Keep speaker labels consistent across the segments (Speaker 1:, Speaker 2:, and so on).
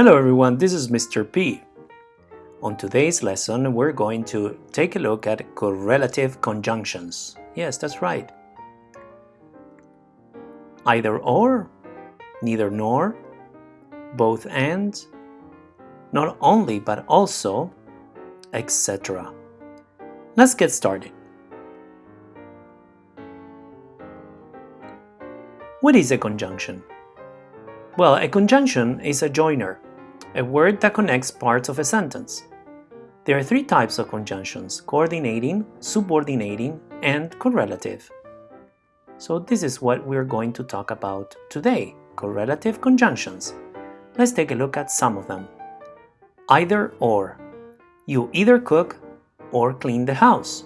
Speaker 1: Hello everyone, this is Mr. P. On today's lesson, we're going to take a look at correlative conjunctions. Yes, that's right. Either or, neither nor, both and, not only but also, etc. Let's get started. What is a conjunction? Well, a conjunction is a joiner, a word that connects parts of a sentence. There are three types of conjunctions, coordinating, subordinating, and correlative. So this is what we're going to talk about today, correlative conjunctions. Let's take a look at some of them. Either or. You either cook or clean the house.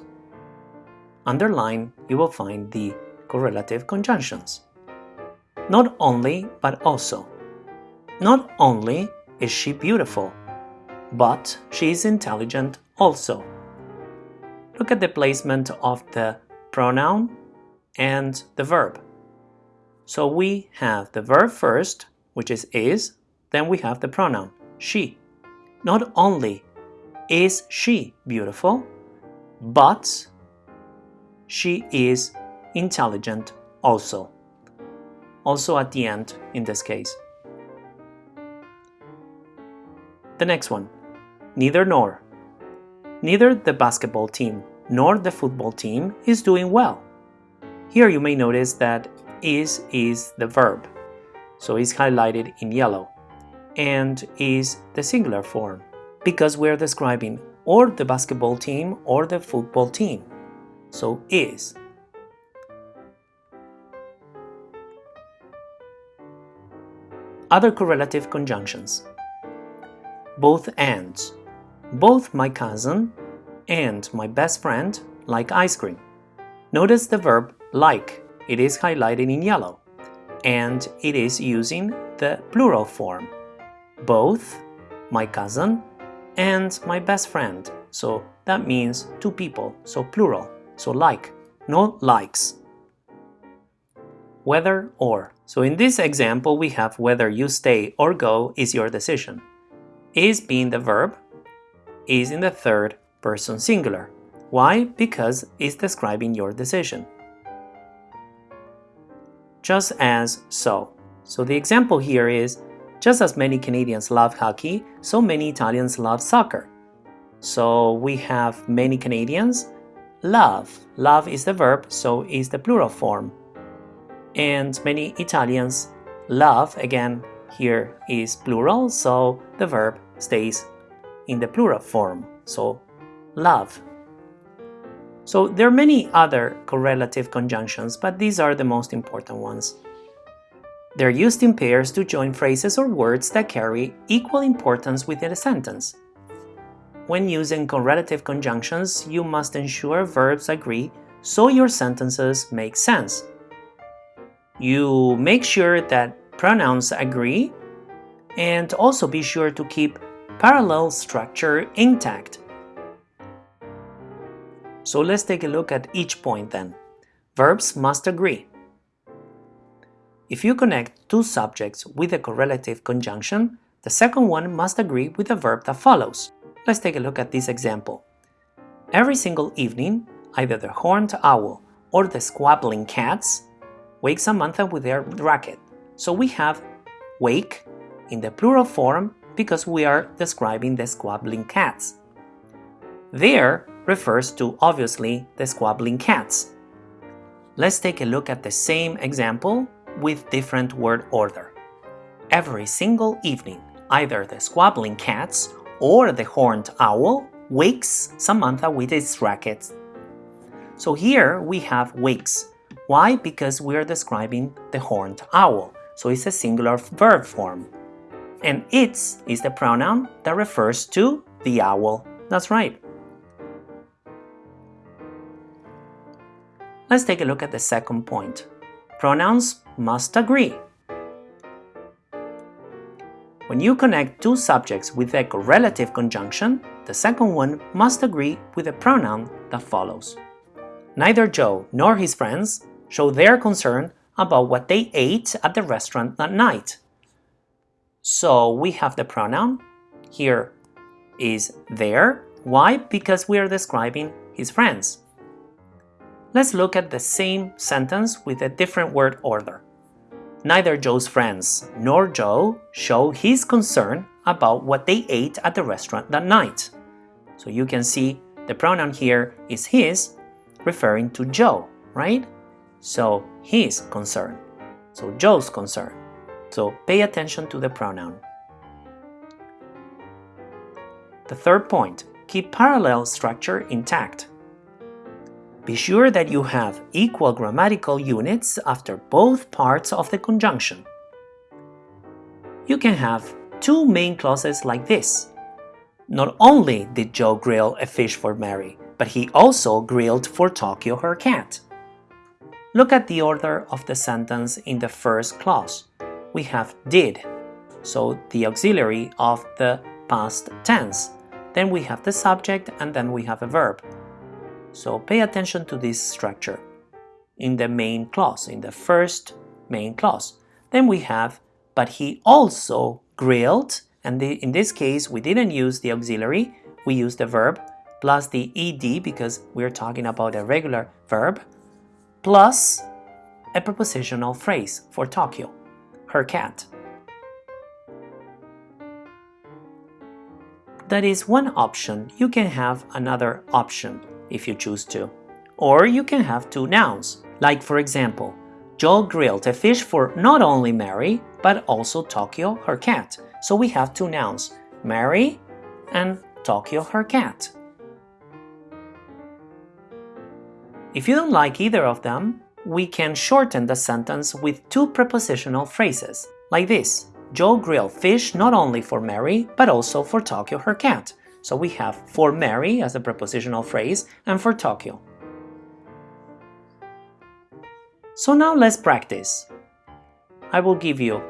Speaker 1: Underline, you will find the correlative conjunctions. Not only, but also. Not only is she beautiful, but she is intelligent also. Look at the placement of the pronoun and the verb. So we have the verb first, which is is, then we have the pronoun, she. Not only is she beautiful, but she is intelligent also also at the end in this case. The next one, neither nor. Neither the basketball team nor the football team is doing well. Here you may notice that is is the verb, so it's highlighted in yellow, and is the singular form, because we're describing or the basketball team or the football team, so is. Other correlative conjunctions. Both ands. Both my cousin and my best friend like ice cream. Notice the verb like. It is highlighted in yellow. And it is using the plural form. Both my cousin and my best friend. So that means two people, so plural. So like, no likes whether or. So in this example, we have whether you stay or go is your decision. Is being the verb, is in the third person singular. Why? Because it's describing your decision. Just as so. So the example here is, just as many Canadians love hockey, so many Italians love soccer. So we have many Canadians love. Love is the verb, so is the plural form and many Italians love, again, here is plural, so the verb stays in the plural form, so love. So there are many other correlative conjunctions, but these are the most important ones. They're used in pairs to join phrases or words that carry equal importance within a sentence. When using correlative conjunctions, you must ensure verbs agree so your sentences make sense. You make sure that pronouns agree and also be sure to keep parallel structure intact. So let's take a look at each point then. Verbs must agree. If you connect two subjects with a correlative conjunction, the second one must agree with the verb that follows. Let's take a look at this example. Every single evening, either the horned owl or the squabbling cats wake Samantha with their racket. So we have wake in the plural form because we are describing the squabbling cats. There refers to obviously the squabbling cats. Let's take a look at the same example with different word order. Every single evening, either the squabbling cats or the horned owl wakes Samantha with its racket. So here we have wakes, why? Because we are describing the horned owl, so it's a singular verb form. And its is the pronoun that refers to the owl. That's right. Let's take a look at the second point. Pronouns must agree. When you connect two subjects with a correlative conjunction, the second one must agree with the pronoun that follows. Neither Joe nor his friends show their concern about what they ate at the restaurant that night. So we have the pronoun here is there. Why? Because we are describing his friends. Let's look at the same sentence with a different word order. Neither Joe's friends nor Joe show his concern about what they ate at the restaurant that night. So you can see the pronoun here is his, referring to Joe, right? So his concern. So Joe's concern. So pay attention to the pronoun. The third point, keep parallel structure intact. Be sure that you have equal grammatical units after both parts of the conjunction. You can have two main clauses like this. Not only did Joe grill a fish for Mary, but he also grilled for Tokyo her cat. Look at the order of the sentence in the first clause. We have did, so the auxiliary of the past tense. Then we have the subject and then we have a verb. So pay attention to this structure in the main clause, in the first main clause. Then we have, but he also grilled, and the, in this case we didn't use the auxiliary, we used the verb plus the ed because we're talking about a regular verb, plus a prepositional phrase for Tokyo, her cat. That is one option. You can have another option if you choose to. Or you can have two nouns, like for example, Joel grilled a fish for not only Mary, but also Tokyo, her cat. So we have two nouns, Mary and Tokyo, her cat. If you don't like either of them, we can shorten the sentence with two prepositional phrases, like this. Joe grilled fish not only for Mary, but also for Tokyo, her cat. So we have for Mary as a prepositional phrase and for Tokyo. So now let's practice. I will give you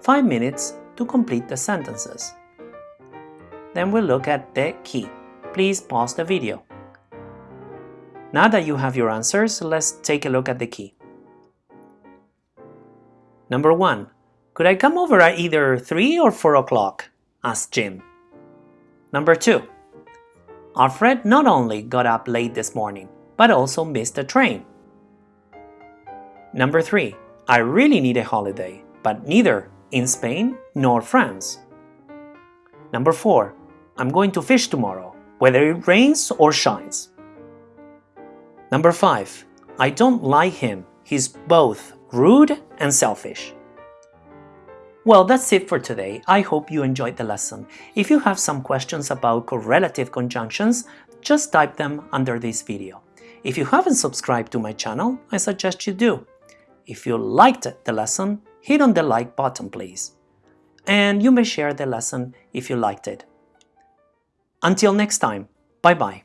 Speaker 1: 5 minutes to complete the sentences. Then we'll look at the key. Please pause the video. Now that you have your answers, let's take a look at the key. Number 1. Could I come over at either 3 or 4 o'clock? asked Jim. Number 2. Alfred not only got up late this morning, but also missed the train. Number 3. I really need a holiday, but neither in Spain nor France. Number 4. I'm going to fish tomorrow, whether it rains or shines. Number 5. I don't like him. He's both rude and selfish. Well, that's it for today. I hope you enjoyed the lesson. If you have some questions about correlative conjunctions, just type them under this video. If you haven't subscribed to my channel, I suggest you do. If you liked the lesson, hit on the like button please. And you may share the lesson if you liked it. Until next time, bye bye.